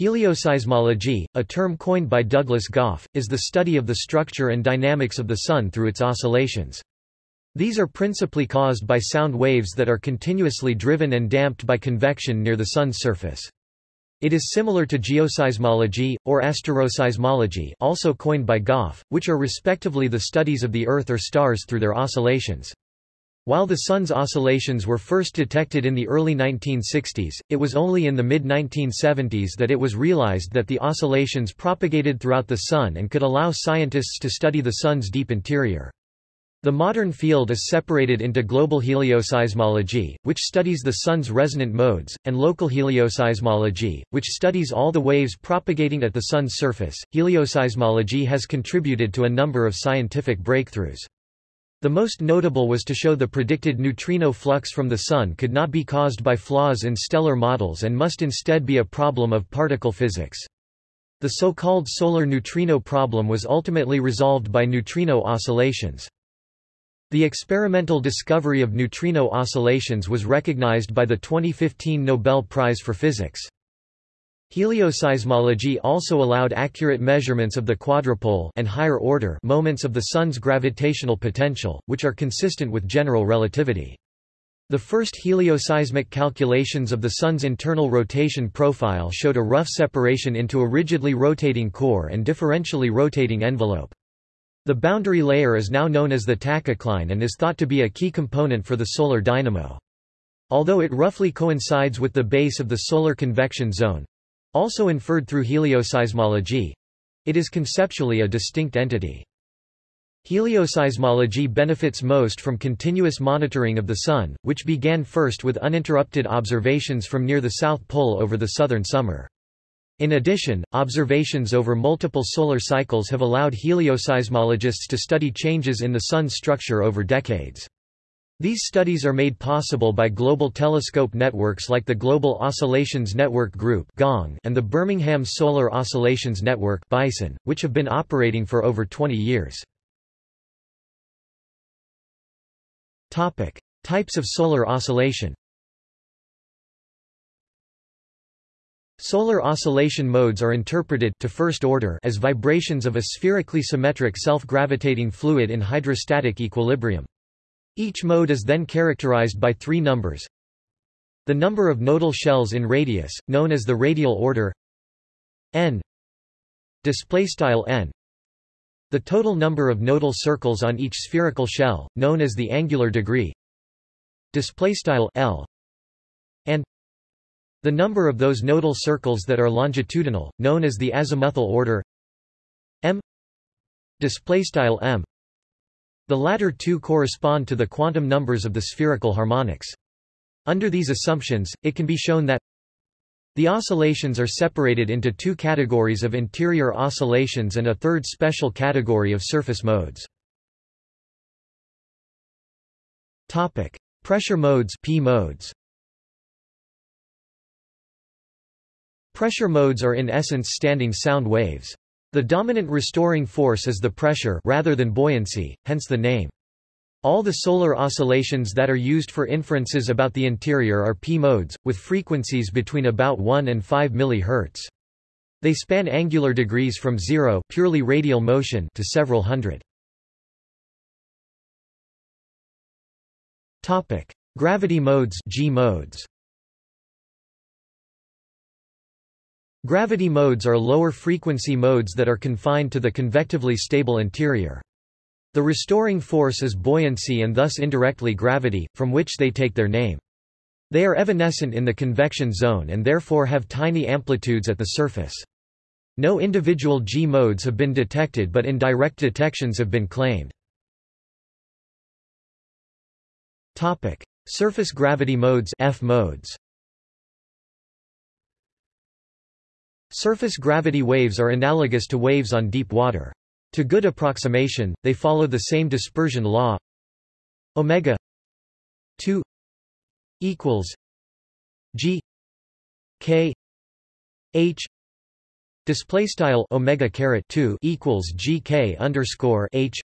Helioseismology, a term coined by Douglas Gough, is the study of the structure and dynamics of the Sun through its oscillations. These are principally caused by sound waves that are continuously driven and damped by convection near the Sun's surface. It is similar to geoseismology, or asteroseismology also coined by Gough, which are respectively the studies of the Earth or stars through their oscillations. While the Sun's oscillations were first detected in the early 1960s, it was only in the mid-1970s that it was realized that the oscillations propagated throughout the Sun and could allow scientists to study the Sun's deep interior. The modern field is separated into global helioseismology, which studies the Sun's resonant modes, and local helioseismology, which studies all the waves propagating at the Sun's surface. Helioseismology has contributed to a number of scientific breakthroughs. The most notable was to show the predicted neutrino flux from the Sun could not be caused by flaws in stellar models and must instead be a problem of particle physics. The so-called solar neutrino problem was ultimately resolved by neutrino oscillations. The experimental discovery of neutrino oscillations was recognized by the 2015 Nobel Prize for Physics. Helioseismology also allowed accurate measurements of the quadrupole and higher order moments of the Sun's gravitational potential, which are consistent with general relativity. The first helioseismic calculations of the Sun's internal rotation profile showed a rough separation into a rigidly rotating core and differentially rotating envelope. The boundary layer is now known as the tachocline and is thought to be a key component for the solar dynamo. Although it roughly coincides with the base of the solar convection zone, also inferred through helioseismology. It is conceptually a distinct entity. Helioseismology benefits most from continuous monitoring of the Sun, which began first with uninterrupted observations from near the South Pole over the southern summer. In addition, observations over multiple solar cycles have allowed helioseismologists to study changes in the Sun's structure over decades. These studies are made possible by global telescope networks like the Global Oscillations Network Group and the Birmingham Solar Oscillations Network which have been operating for over 20 years. Types of solar oscillation Solar oscillation modes are interpreted to first order as vibrations of a spherically symmetric self-gravitating fluid in hydrostatic equilibrium. Each mode is then characterized by three numbers. The number of nodal shells in radius, known as the radial order n. N. The total number of nodal circles on each spherical shell known as the angular degree l. And the number of those nodal circles that are longitudinal known as the azimuthal order m. M the latter two correspond to the quantum numbers of the spherical harmonics. Under these assumptions, it can be shown that the oscillations are separated into two categories of interior oscillations and a third special category of surface modes. Topic: Pressure modes P modes. Pressure modes are in essence standing sound waves. The dominant restoring force is the pressure rather than buoyancy, hence the name. All the solar oscillations that are used for inferences about the interior are p-modes, with frequencies between about 1 and 5 mHz. They span angular degrees from zero purely radial motion to several hundred. Gravity modes G modes. Gravity modes are lower-frequency modes that are confined to the convectively stable interior. The restoring force is buoyancy and thus indirectly gravity, from which they take their name. They are evanescent in the convection zone and therefore have tiny amplitudes at the surface. No individual G modes have been detected but indirect detections have been claimed. Surface gravity modes F modes Surface gravity waves are analogous to waves on deep water. To good approximation, they follow the same dispersion law omega 2 equals g k h display style omega caret 2 equals gk underscore h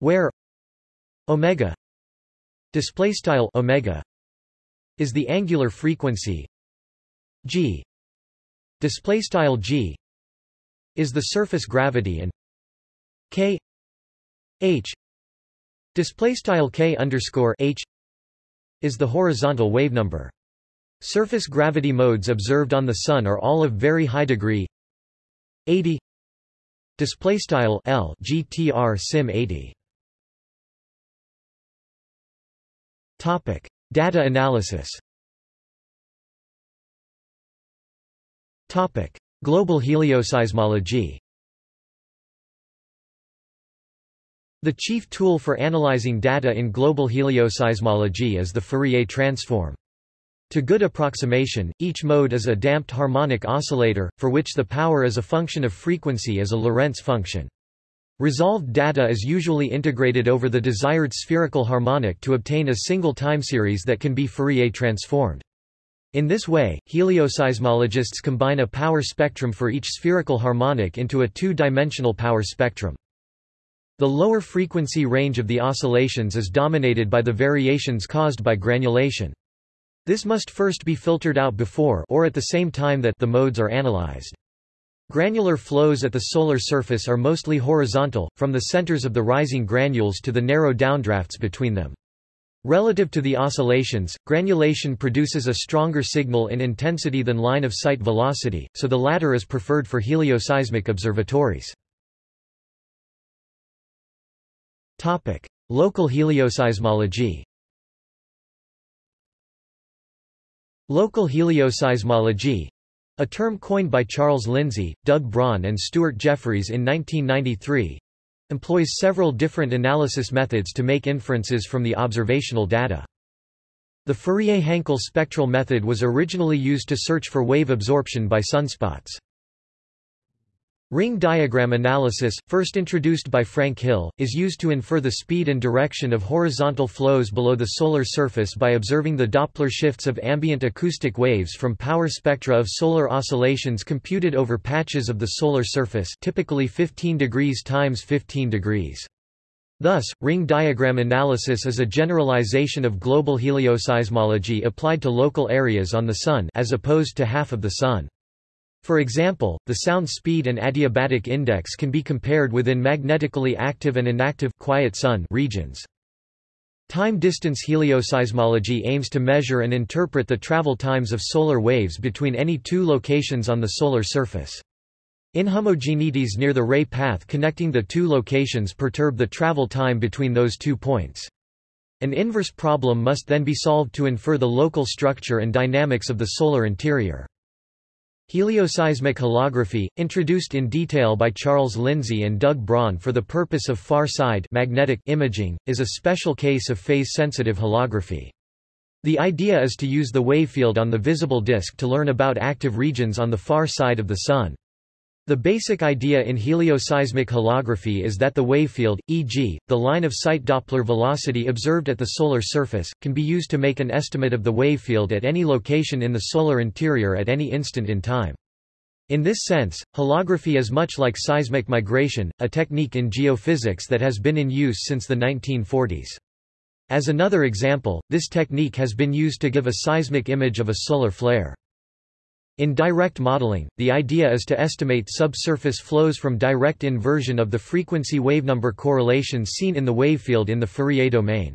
where omega display style omega is the angular frequency g display style g is the surface gravity and k h display style k underscore h is the horizontal wave number. Surface gravity modes observed on the Sun are all of very high degree 80 display style L GTR sim 80 topic data analysis topic global helioseismology The chief tool for analyzing data in global helioseismology is the Fourier transform. To good approximation, each mode is a damped harmonic oscillator, for which the power is a function of frequency as a Lorentz function. Resolved data is usually integrated over the desired spherical harmonic to obtain a single time series that can be Fourier transformed. In this way, helioseismologists combine a power spectrum for each spherical harmonic into a two-dimensional power spectrum. The lower frequency range of the oscillations is dominated by the variations caused by granulation. This must first be filtered out before or at the same time that the modes are analyzed. Granular flows at the solar surface are mostly horizontal, from the centers of the rising granules to the narrow downdrafts between them. Relative to the oscillations, granulation produces a stronger signal in intensity than line-of-sight velocity, so the latter is preferred for helioseismic observatories. Local helioseismology Local helioseismology a term coined by Charles Lindsay, Doug Braun and Stuart Jefferies in 1993 employs several different analysis methods to make inferences from the observational data. The Fourier-Hankel spectral method was originally used to search for wave absorption by sunspots. Ring diagram analysis, first introduced by Frank Hill, is used to infer the speed and direction of horizontal flows below the solar surface by observing the Doppler shifts of ambient acoustic waves from power spectra of solar oscillations computed over patches of the solar surface typically 15 degrees times 15 degrees. Thus, ring diagram analysis is a generalization of global helioseismology applied to local areas on the Sun as opposed to half of the Sun. For example, the sound speed and adiabatic index can be compared within magnetically active and inactive quiet sun regions. Time-distance helioseismology aims to measure and interpret the travel times of solar waves between any two locations on the solar surface. Inhomogeneities near the ray path connecting the two locations perturb the travel time between those two points. An inverse problem must then be solved to infer the local structure and dynamics of the solar interior. Helioseismic holography, introduced in detail by Charles Lindsay and Doug Braun for the purpose of far-side magnetic imaging, is a special case of phase-sensitive holography. The idea is to use the wavefield on the visible disk to learn about active regions on the far side of the Sun. The basic idea in helioseismic holography is that the wavefield, e.g., the line-of-sight Doppler velocity observed at the solar surface, can be used to make an estimate of the wavefield at any location in the solar interior at any instant in time. In this sense, holography is much like seismic migration, a technique in geophysics that has been in use since the 1940s. As another example, this technique has been used to give a seismic image of a solar flare. In direct modeling, the idea is to estimate subsurface flows from direct inversion of the frequency wavenumber correlations seen in the wavefield in the Fourier domain.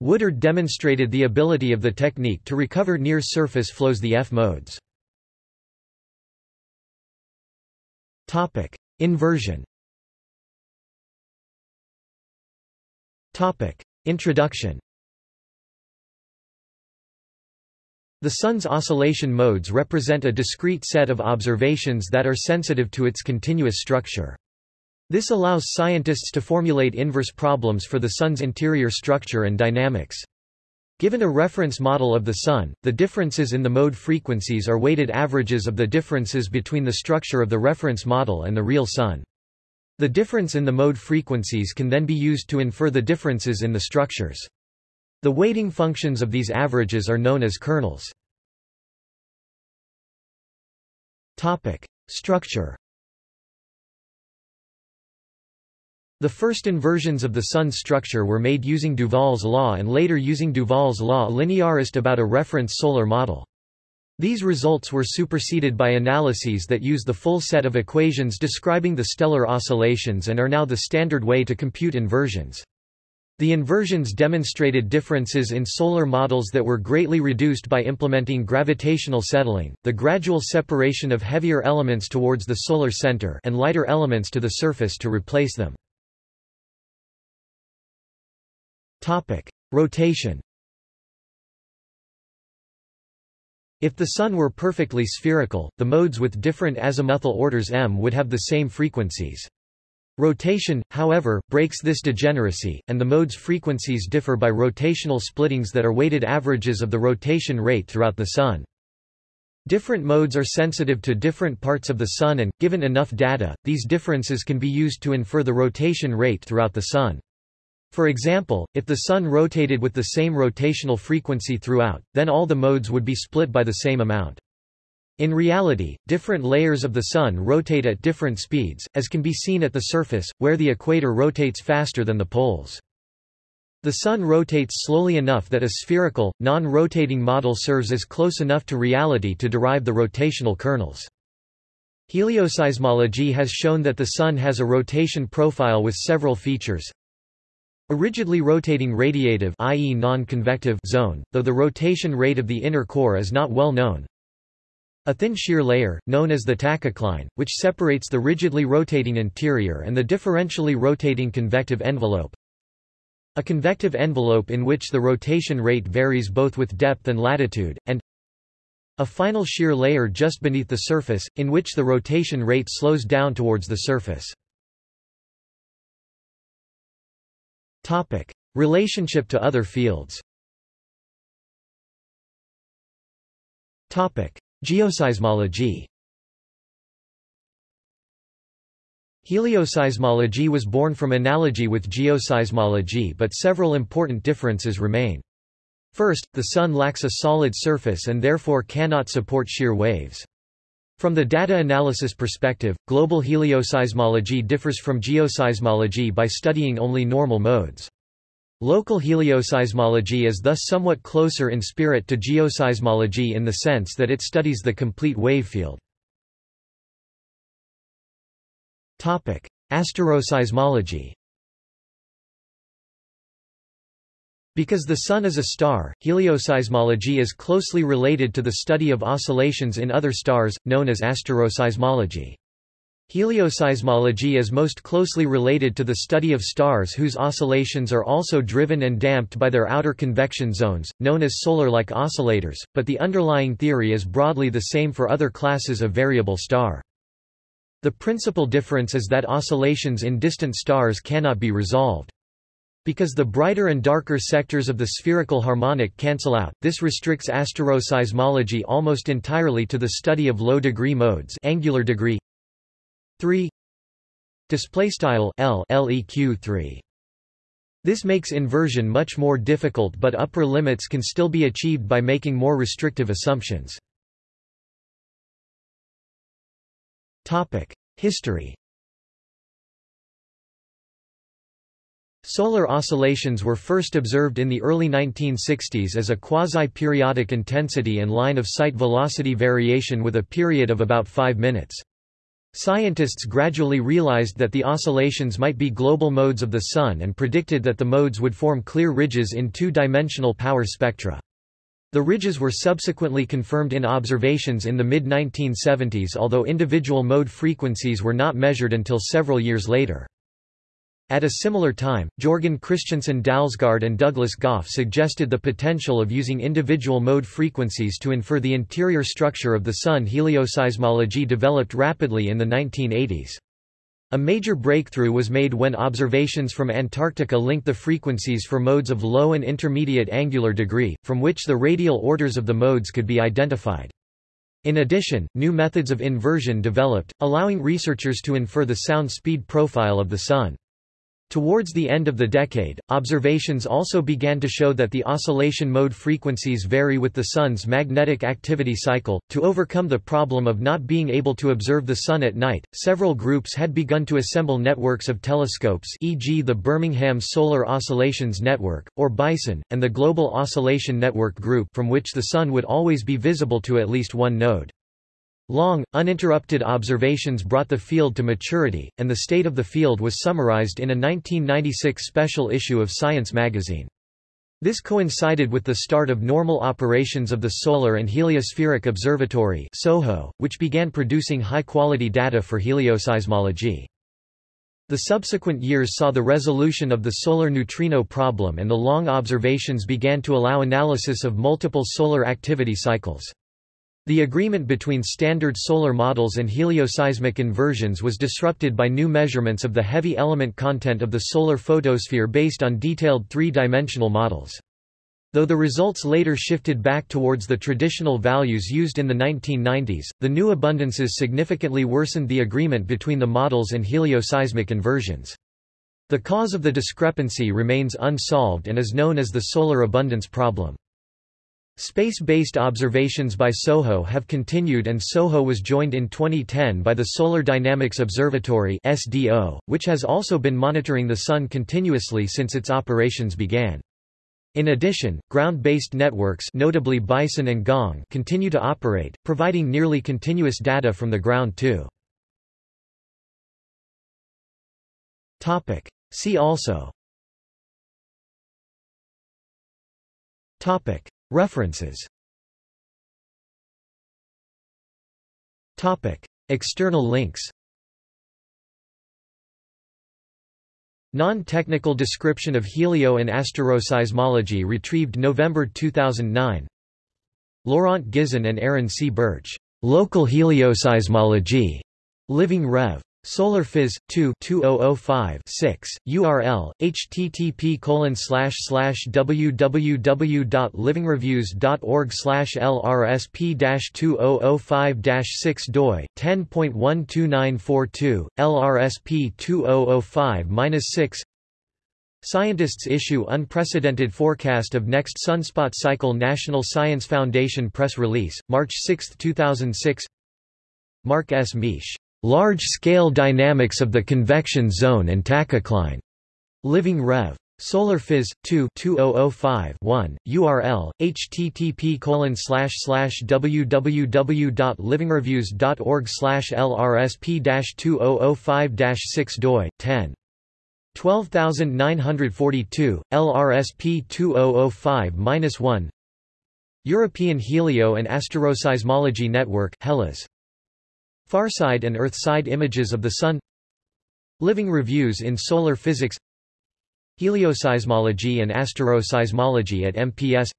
Woodard demonstrated the ability of the technique to recover near-surface flows the F-modes. Inversion Introduction The Sun's oscillation modes represent a discrete set of observations that are sensitive to its continuous structure. This allows scientists to formulate inverse problems for the Sun's interior structure and dynamics. Given a reference model of the Sun, the differences in the mode frequencies are weighted averages of the differences between the structure of the reference model and the real Sun. The difference in the mode frequencies can then be used to infer the differences in the structures. The weighting functions of these averages are known as kernels. Topic: Structure. The first inversions of the Sun's structure were made using Duvall's law and later using Duvall's law linearist about a reference solar model. These results were superseded by analyses that use the full set of equations describing the stellar oscillations and are now the standard way to compute inversions. The inversions demonstrated differences in solar models that were greatly reduced by implementing gravitational settling, the gradual separation of heavier elements towards the solar center and lighter elements to the surface to replace them. Topic: Rotation. If the Sun were perfectly spherical, the modes with different azimuthal orders m would have the same frequencies. Rotation, however, breaks this degeneracy, and the mode's frequencies differ by rotational splittings that are weighted averages of the rotation rate throughout the Sun. Different modes are sensitive to different parts of the Sun and, given enough data, these differences can be used to infer the rotation rate throughout the Sun. For example, if the Sun rotated with the same rotational frequency throughout, then all the modes would be split by the same amount. In reality, different layers of the Sun rotate at different speeds, as can be seen at the surface, where the equator rotates faster than the poles. The Sun rotates slowly enough that a spherical, non-rotating model serves as close enough to reality to derive the rotational kernels. Helioseismology has shown that the Sun has a rotation profile with several features. A rigidly rotating radiative i.e. non-convective zone, though the rotation rate of the inner core is not well known. A thin shear layer, known as the tachocline, which separates the rigidly rotating interior and the differentially rotating convective envelope. A convective envelope in which the rotation rate varies both with depth and latitude, and a final shear layer just beneath the surface, in which the rotation rate slows down towards the surface. Topic. Relationship to other fields Topic. Geoseismology Helioseismology was born from analogy with geoseismology but several important differences remain. First, the Sun lacks a solid surface and therefore cannot support shear waves. From the data analysis perspective, global helioseismology differs from geoseismology by studying only normal modes. Local helioseismology is thus somewhat closer in spirit to geoseismology in the sense that it studies the complete wave field. Asteroseismology Because the Sun is a star, helioseismology is closely related to the study of oscillations in other stars, known as asteroseismology. Helioseismology is most closely related to the study of stars whose oscillations are also driven and damped by their outer convection zones, known as solar-like oscillators, but the underlying theory is broadly the same for other classes of variable star. The principal difference is that oscillations in distant stars cannot be resolved. Because the brighter and darker sectors of the spherical harmonic cancel out, this restricts asteroseismology almost entirely to the study of low-degree modes angular degree, 3 display style L LEQ 3 this makes inversion much more difficult but upper limits can still be achieved by making more restrictive assumptions. Topic: History Solar oscillations were first observed in the early 1960s as a quasi-periodic intensity and line-of-sight velocity variation with a period of about 5 minutes. Scientists gradually realized that the oscillations might be global modes of the Sun and predicted that the modes would form clear ridges in two-dimensional power spectra. The ridges were subsequently confirmed in observations in the mid-1970s although individual mode frequencies were not measured until several years later. At a similar time, Jorgen Christensen Dalsgaard and Douglas Gough suggested the potential of using individual mode frequencies to infer the interior structure of the Sun. Helioseismology developed rapidly in the 1980s. A major breakthrough was made when observations from Antarctica linked the frequencies for modes of low and intermediate angular degree, from which the radial orders of the modes could be identified. In addition, new methods of inversion developed, allowing researchers to infer the sound speed profile of the Sun. Towards the end of the decade, observations also began to show that the oscillation mode frequencies vary with the Sun's magnetic activity cycle. To overcome the problem of not being able to observe the Sun at night, several groups had begun to assemble networks of telescopes, e.g., the Birmingham Solar Oscillations Network, or BISON, and the Global Oscillation Network Group, from which the Sun would always be visible to at least one node. Long, uninterrupted observations brought the field to maturity, and the state of the field was summarized in a 1996 special issue of Science magazine. This coincided with the start of normal operations of the Solar and Heliospheric Observatory SOHO, which began producing high-quality data for helioseismology. The subsequent years saw the resolution of the solar neutrino problem and the long observations began to allow analysis of multiple solar activity cycles. The agreement between standard solar models and helioseismic inversions was disrupted by new measurements of the heavy element content of the solar photosphere based on detailed three-dimensional models. Though the results later shifted back towards the traditional values used in the 1990s, the new abundances significantly worsened the agreement between the models and helioseismic inversions. The cause of the discrepancy remains unsolved and is known as the solar abundance problem. Space-based observations by SOHO have continued and SOHO was joined in 2010 by the Solar Dynamics Observatory SDO, which has also been monitoring the Sun continuously since its operations began. In addition, ground-based networks notably Bison and Gong continue to operate, providing nearly continuous data from the ground too. See also References External links Non-technical description of helio and asteroseismology retrieved November 2009 Laurent Gizon and Aaron C. Birch. Local helioseismology. Living Rev. Solar Phys. 2 2005 6 URL http colon slash slash www.livingreviews.org slash lrsp 2005 6 doi 10.12942 lrsp 2005 6 Scientists issue unprecedented forecast of next sunspot cycle National Science Foundation press release, March 6, 2006 Mark S. Miesch Large-scale dynamics of the convection zone and tachocline. Living Rev. Solar Phys. 2 2005 1 URL http colon slash slash www.livingreviews.org slash lrsp 2005 6 doi 10 12942 lrsp 2005 1 European Helio and Asteroseismology Network HELAS Farside and Earthside images of the Sun Living reviews in solar physics Helioseismology and asteroseismology at MPS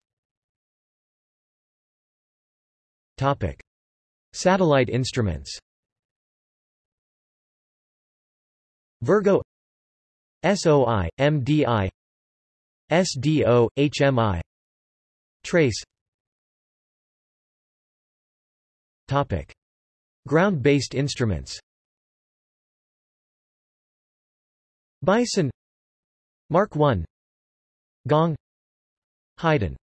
Topic. Satellite instruments Virgo SOI, MDI SDO, HMI Trace Topic. Ground-based instruments. Bison Mark I Gong Haydn